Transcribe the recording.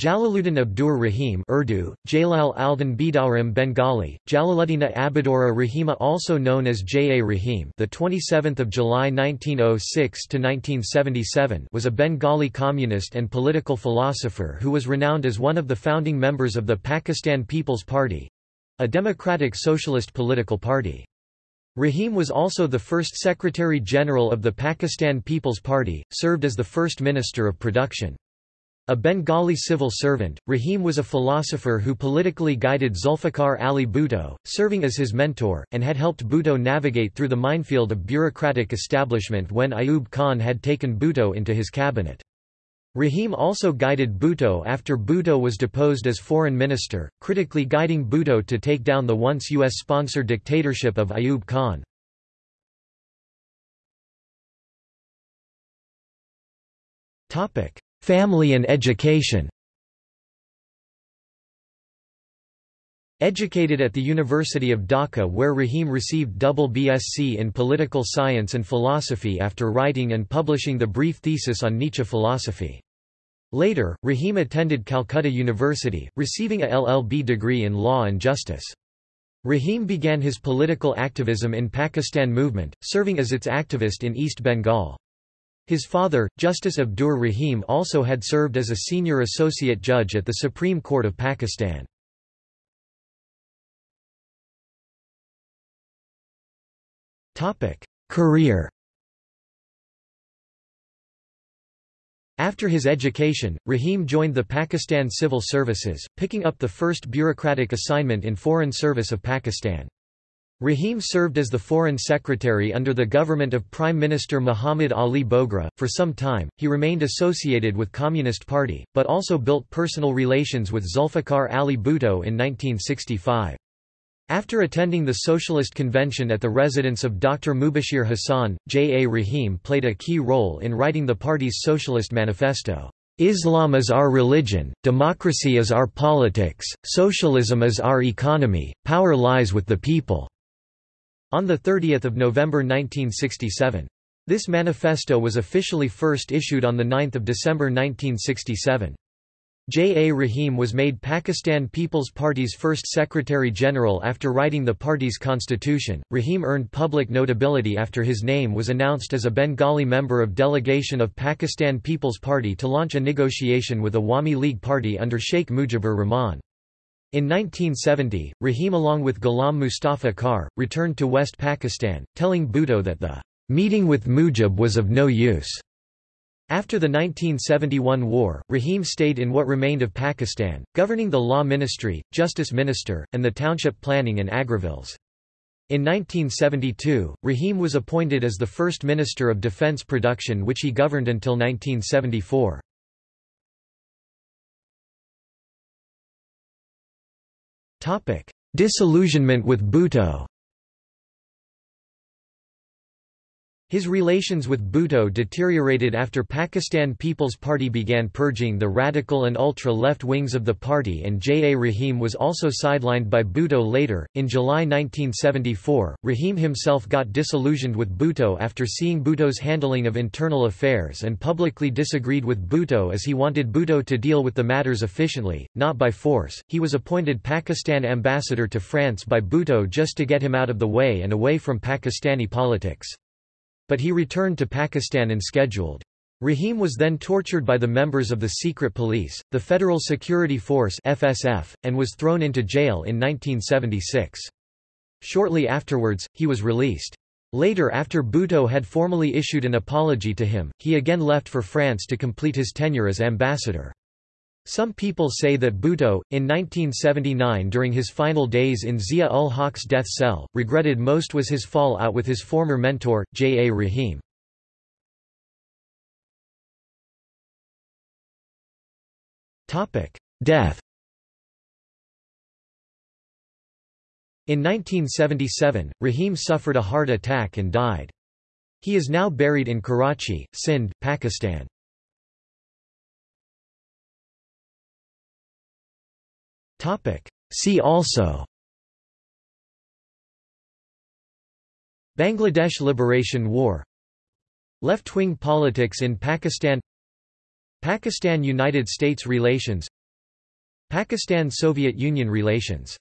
Jalaluddin Abdur Rahim Urdu, Jalal Aldan Bidaurim Bengali, Jalaluddin Abidura Rahima also known as J. A. Rahim the 27th of July 1906 to 1977 was a Bengali communist and political philosopher who was renowned as one of the founding members of the Pakistan People's Party a democratic socialist political party. Rahim was also the first Secretary-General of the Pakistan People's Party, served as the first Minister of Production. A Bengali civil servant, Rahim was a philosopher who politically guided Zulfikar Ali Bhutto, serving as his mentor, and had helped Bhutto navigate through the minefield of bureaucratic establishment when Ayub Khan had taken Bhutto into his cabinet. Rahim also guided Bhutto after Bhutto was deposed as foreign minister, critically guiding Bhutto to take down the once U.S.-sponsored dictatorship of Ayub Khan. Family and education Educated at the University of Dhaka where Rahim received double BSc in political science and philosophy after writing and publishing the brief thesis on Nietzsche philosophy. Later, Rahim attended Calcutta University, receiving a LLB degree in law and justice. Rahim began his political activism in Pakistan movement, serving as its activist in East Bengal. His father, Justice Abdur Rahim also had served as a senior associate judge at the Supreme Court of Pakistan. Career After his education, Rahim joined the Pakistan Civil Services, picking up the first bureaucratic assignment in Foreign Service of Pakistan. Rahim served as the Foreign Secretary under the government of Prime Minister Muhammad Ali Bogra. For some time, he remained associated with Communist Party, but also built personal relations with Zulfikar Ali Bhutto in 1965. After attending the Socialist Convention at the residence of Dr. Mubashir Hassan, J. A. Rahim played a key role in writing the party's Socialist Manifesto. Islam is our religion, democracy is our politics, socialism is our economy, power lies with the people on 30 November 1967. This manifesto was officially first issued on 9 December 1967. J. A. Rahim was made Pakistan People's Party's first Secretary-General after writing the party's constitution. Rahim earned public notability after his name was announced as a Bengali member of delegation of Pakistan People's Party to launch a negotiation with Awami League Party under Sheikh Mujibur Rahman. In 1970, Rahim along with Ghulam Mustafa Khar, returned to West Pakistan, telling Bhutto that the meeting with Mujib was of no use. After the 1971 war, Rahim stayed in what remained of Pakistan, governing the Law Ministry, Justice Minister, and the Township Planning and Agrovilles. In 1972, Rahim was appointed as the first Minister of Defence Production which he governed until 1974. Disillusionment with Bhutto His relations with Bhutto deteriorated after Pakistan People's Party began purging the radical and ultra-left wings of the party and J. A. Rahim was also sidelined by Bhutto later. In July 1974, Rahim himself got disillusioned with Bhutto after seeing Bhutto's handling of internal affairs and publicly disagreed with Bhutto as he wanted Bhutto to deal with the matters efficiently, not by force. He was appointed Pakistan ambassador to France by Bhutto just to get him out of the way and away from Pakistani politics but he returned to Pakistan and scheduled. Rahim was then tortured by the members of the secret police, the Federal Security Force FSF, and was thrown into jail in 1976. Shortly afterwards, he was released. Later after Bhutto had formally issued an apology to him, he again left for France to complete his tenure as ambassador. Some people say that Bhutto, in 1979 during his final days in Zia-ul-Haq's death cell, regretted most was his fall out with his former mentor, J. A. Rahim. Death In 1977, Rahim suffered a heart attack and died. He is now buried in Karachi, Sindh, Pakistan. Topic. See also Bangladesh Liberation War Left-wing politics in Pakistan Pakistan–United States relations Pakistan–Soviet Union relations